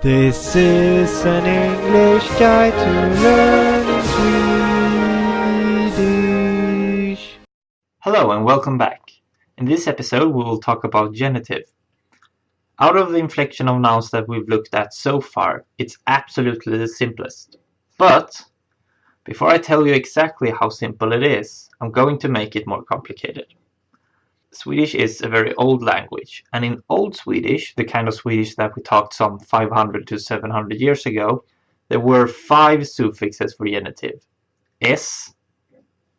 This is an English guide to learning Swedish. Hello and welcome back. In this episode we will talk about genitive. Out of the inflection of nouns that we've looked at so far, it's absolutely the simplest. But before I tell you exactly how simple it is, I'm going to make it more complicated. Swedish is a very old language, and in Old Swedish, the kind of Swedish that we talked some 500 to 700 years ago, there were five suffixes for genitive. S,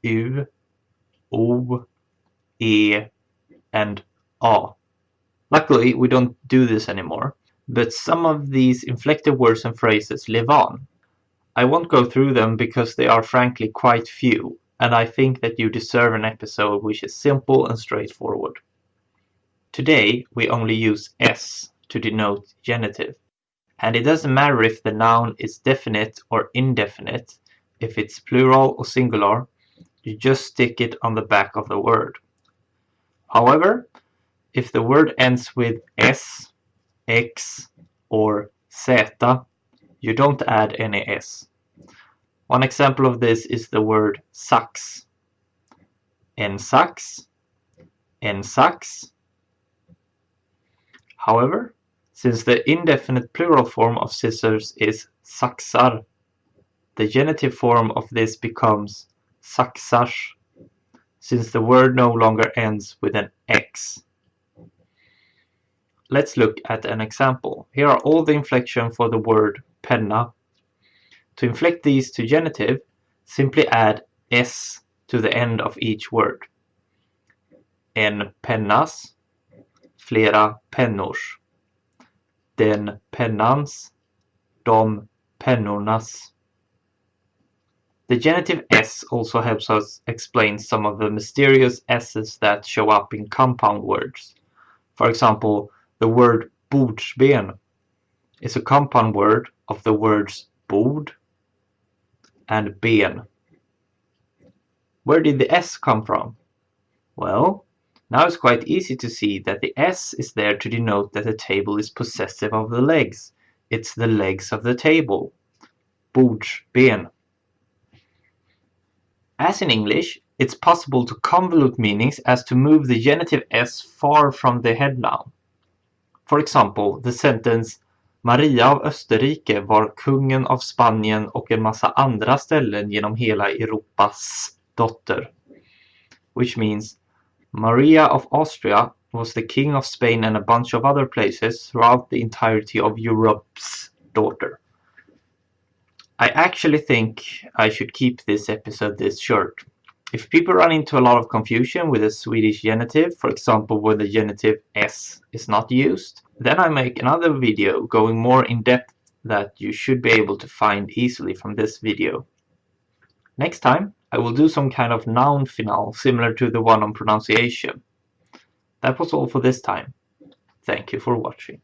U, O, E, and A. Luckily, we don't do this anymore, but some of these inflected words and phrases live on. I won't go through them because they are frankly quite few, and I think that you deserve an episode which is simple and straightforward. Today we only use s to denote genitive, and it doesn't matter if the noun is definite or indefinite, if it's plural or singular, you just stick it on the back of the word. However, if the word ends with s, x, or z, you don't add any s. One example of this is the word sax. En sax, en sax. However, since the indefinite plural form of scissors is saxar, the genitive form of this becomes saxars, since the word no longer ends with an x. Let's look at an example. Here are all the inflection for the word penna to inflect these to genitive, simply add s to the end of each word. En pennas, flera pennors. Den pennans, de pennornas. The genitive s also helps us explain some of the mysterious s's that show up in compound words. For example, the word bordsben is a compound word of the words bord and ben. Where did the S come from? Well, now it's quite easy to see that the S is there to denote that the table is possessive of the legs. It's the legs of the table. ben. As in English, it's possible to convolute meanings as to move the genitive s far from the head noun. For example, the sentence Maria av Österrike var kungen av Spanien och en massa andra ställen genom hela Europas dotter. Which means Maria of Austria was the king of Spain and a bunch of other places throughout the entirety of Europe's daughter. I actually think I should keep this episode this short. If people run into a lot of confusion with the Swedish genitive, for example when the genitive s is not used, then I make another video going more in depth that you should be able to find easily from this video. Next time I will do some kind of noun finale similar to the one on pronunciation. That was all for this time. Thank you for watching.